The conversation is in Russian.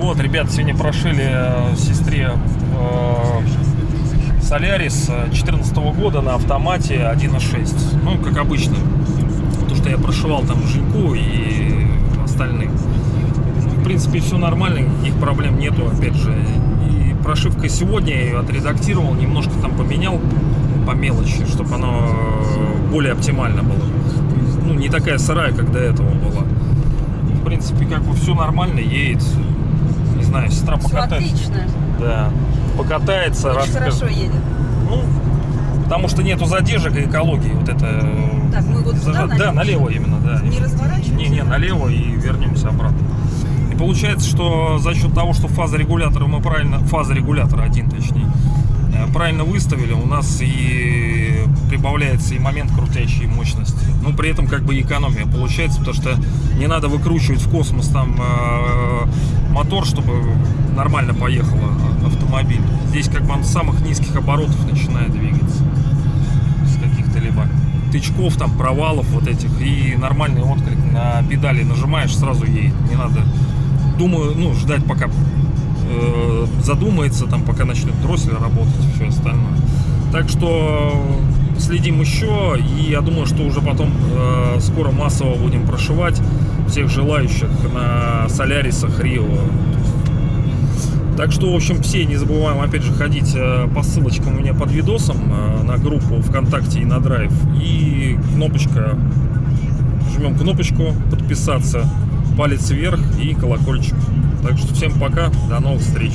Вот, ребят, сегодня прошили э, сестре э, Солярис 2014 года на автомате 1.6. Ну, как обычно. То, что я прошивал там Женьку и остальных. В принципе, все нормально, никаких проблем нету, опять же. И прошивка сегодня я ее отредактировал, немножко там поменял по мелочи, чтобы оно э, более оптимально было. Ну, не такая сырая, как до этого была. В принципе, как бы все нормально, едет. Не знаю, сестра Все покатается. отлично. Да. Покатается, Очень расскажет. хорошо едет. Ну, потому что нету задержек и экологии. Вот это. э, Так, мы вот сюда Да, налево? налево именно, да. Не разворачиваемся? Не, не, налево и вернемся обратно. И получается, что за счет того, что фаза регулятора мы правильно, фаза регулятора один точнее, правильно выставили, у нас и прибавляется и момент крутящей мощности. Ну, при этом как бы экономия получается, потому что не надо выкручивать в космос там э, мотор, чтобы нормально поехал а- автомобиль. Здесь как бы он с самых низких оборотов начинает двигаться. С каких-то либо тычков, там, провалов вот этих. И нормальный отклик на педали нажимаешь, сразу едет. Не надо, думаю, ну, ждать пока э, задумается, там, пока начнет дроссель работать и все остальное. Так что следим еще, и я думаю, что уже потом э, скоро массово будем прошивать всех желающих на Солярисах Рио. Так что, в общем, все не забываем, опять же, ходить э, по ссылочкам у меня под видосом э, на группу ВКонтакте и на Драйв. И кнопочка, жмем кнопочку подписаться, палец вверх и колокольчик. Так что всем пока, до новых встреч.